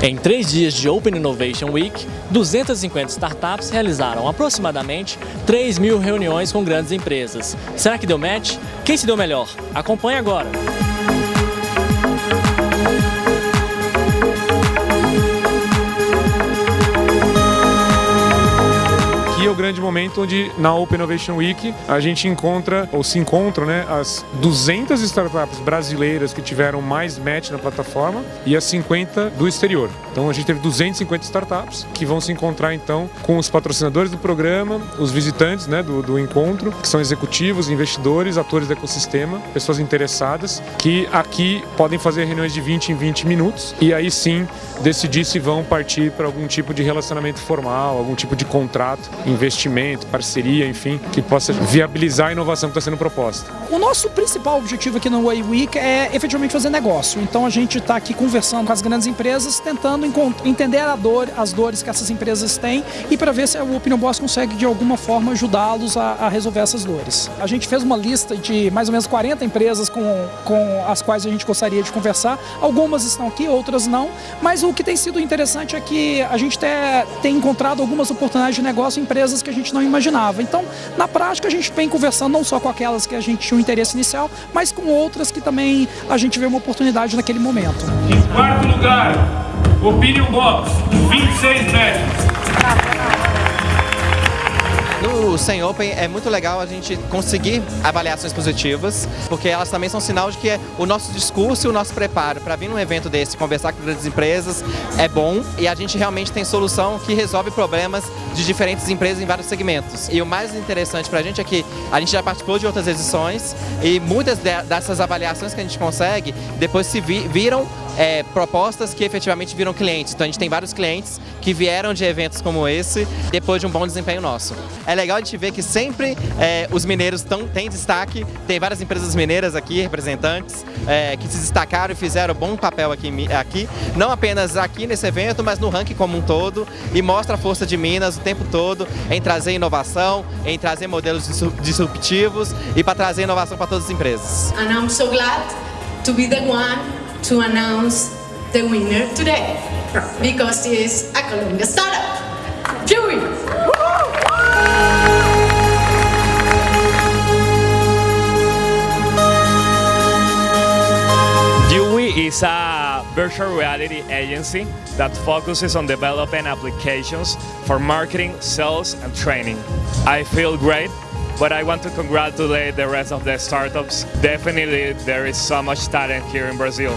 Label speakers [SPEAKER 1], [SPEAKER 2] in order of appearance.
[SPEAKER 1] Em três dias de Open Innovation Week, 250 startups realizaram aproximadamente 3 mil reuniões com grandes empresas. Será que deu match? Quem se deu melhor? Acompanhe agora!
[SPEAKER 2] Grande momento onde na Open Innovation Week a gente encontra, ou se encontram, né, as 200 startups brasileiras que tiveram mais match na plataforma e as 50 do exterior. Então a gente teve 250 startups que vão se encontrar então com os patrocinadores do programa, os visitantes né, do, do encontro, que são executivos, investidores, atores do ecossistema, pessoas interessadas, que aqui podem fazer reuniões de 20 em 20 minutos e aí sim decidir se vão partir para algum tipo de relacionamento formal, algum tipo de contrato investimento, parceria, enfim, que possa viabilizar a inovação que está sendo proposta.
[SPEAKER 3] O nosso principal objetivo aqui no Way Week é efetivamente fazer negócio. Então a gente está aqui conversando com as grandes empresas, tentando entender a dor, as dores que essas empresas têm e para ver se o Opinion Boss consegue de alguma forma ajudá-los a, a, resolver essas dores. A gente fez uma lista de mais ou menos 40 empresas com, com as quais a gente gostaria de conversar. Algumas estão aqui, outras não, mas o que tem sido interessante é que a gente tem encontrado algumas oportunidades de negócio em empresas que a gente não imaginava. Então, na prática, a gente vem conversando não só com aquelas que a gente tinha um interesse inicial, mas com outras que também a gente vê uma oportunidade naquele momento.
[SPEAKER 4] Em quarto lugar, Opinion Box, 26 metros.
[SPEAKER 5] No 100 Open é muito legal a gente conseguir avaliações positivas, porque elas também são sinal de que o nosso discurso e o nosso preparo para vir num evento desse, conversar com grandes empresas, é bom e a gente realmente tem solução que resolve problemas de diferentes empresas em vários segmentos. E o mais interessante para a gente é que a gente já participou de outras edições e muitas dessas avaliações que a gente consegue depois se viram é, propostas que efetivamente viram clientes. Então a gente tem vários clientes que vieram de eventos como esse depois de um bom desempenho nosso. É legal a gente ver que sempre é, os mineiros tão, têm destaque, tem várias empresas mineiras aqui, representantes, é, que se destacaram e fizeram bom papel aqui, aqui, não apenas aqui nesse evento, mas no ranking como um todo, e mostra a força de Minas o tempo todo em trazer inovação, em trazer modelos disruptivos e para trazer inovação para todas as empresas.
[SPEAKER 6] And I'm so glad to be the one to announce the winner today because he is a Colombia startup. Dewey!
[SPEAKER 7] Dewey is a virtual reality agency that focuses on developing applications for marketing, sales and training. I feel great but I want to congratulate the rest of the startups. Definitely there is so much talent here in Brazil.